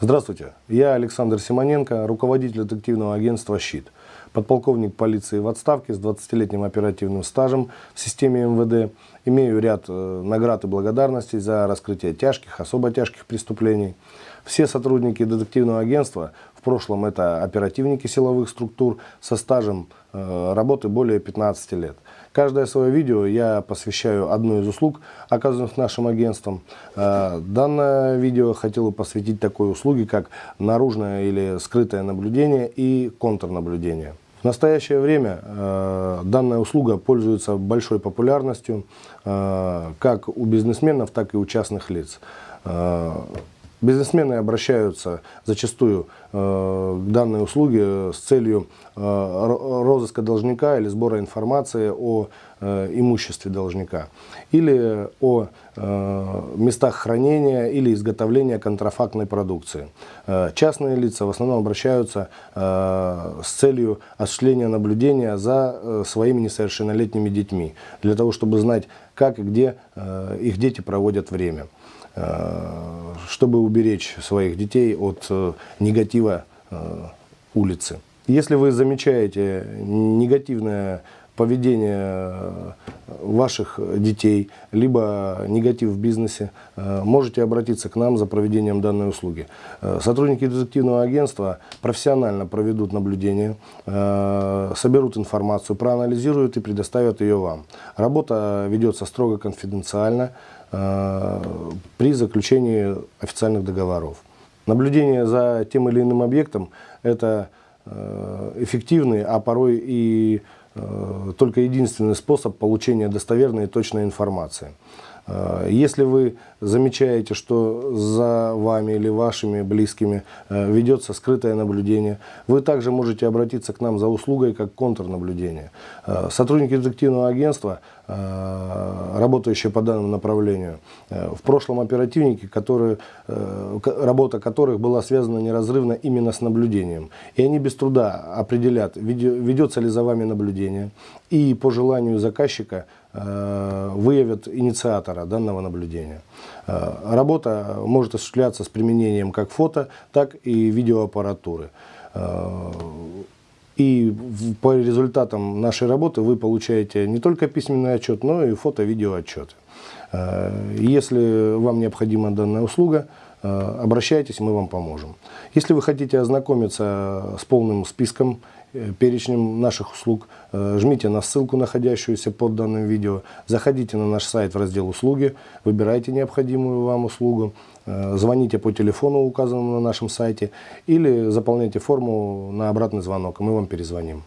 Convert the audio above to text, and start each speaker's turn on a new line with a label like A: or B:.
A: Здравствуйте, я Александр Симоненко, руководитель детективного агентства «Щит», подполковник полиции в отставке с 20-летним оперативным стажем в системе МВД. Имею ряд э, наград и благодарностей за раскрытие тяжких, особо тяжких преступлений. Все сотрудники детективного агентства, в прошлом это оперативники силовых структур со стажем э, работы более 15 лет. Каждое свое видео я посвящаю одной из услуг, оказанных нашим агентством. Э, данное видео хотел бы посвятить такой услуге, как наружное или скрытое наблюдение и контрнаблюдение. В настоящее время э, данная услуга пользуется большой популярностью э, как у бизнесменов, так и у частных лиц. Э, Бизнесмены обращаются зачастую э, данной услуге с целью э, розыска должника или сбора информации о э, имуществе должника, или о э, местах хранения или изготовления контрафактной продукции. Э, частные лица в основном обращаются э, с целью осуществления наблюдения за э, своими несовершеннолетними детьми, для того, чтобы знать, как и где э, их дети проводят время. Э, чтобы уберечь своих детей от э, негатива э, улицы. Если вы замечаете негативное поведение ваших детей, либо негатив в бизнесе, можете обратиться к нам за проведением данной услуги. Сотрудники детективного агентства профессионально проведут наблюдение, соберут информацию, проанализируют и предоставят ее вам. Работа ведется строго конфиденциально, Э, при заключении официальных договоров. Наблюдение за тем или иным объектом – это э, эффективный, а порой и э, только единственный способ получения достоверной и точной информации. Э, если вы замечаете, что за вами или вашими близкими э, ведется скрытое наблюдение, вы также можете обратиться к нам за услугой как контрнаблюдение. Э, сотрудники детективного агентства, работающие по данному направлению, в прошлом оперативники, которые, работа которых была связана неразрывно именно с наблюдением. И они без труда определят, ведется ли за вами наблюдение, и по желанию заказчика выявят инициатора данного наблюдения. Э, работа может осуществляться с применением как фото, так и видеоаппаратуры. Э, и по результатам нашей работы вы получаете не только письменный отчет, но и фото-видео отчеты. Э, если вам необходима данная услуга, обращайтесь, мы вам поможем. Если вы хотите ознакомиться с полным списком Э, перечнем наших услуг, э, жмите на ссылку, находящуюся под данным видео, заходите на наш сайт в раздел «Услуги», выбирайте необходимую вам услугу, э, звоните по телефону, указанному на нашем сайте, или заполняйте форму на обратный звонок, и мы вам перезвоним.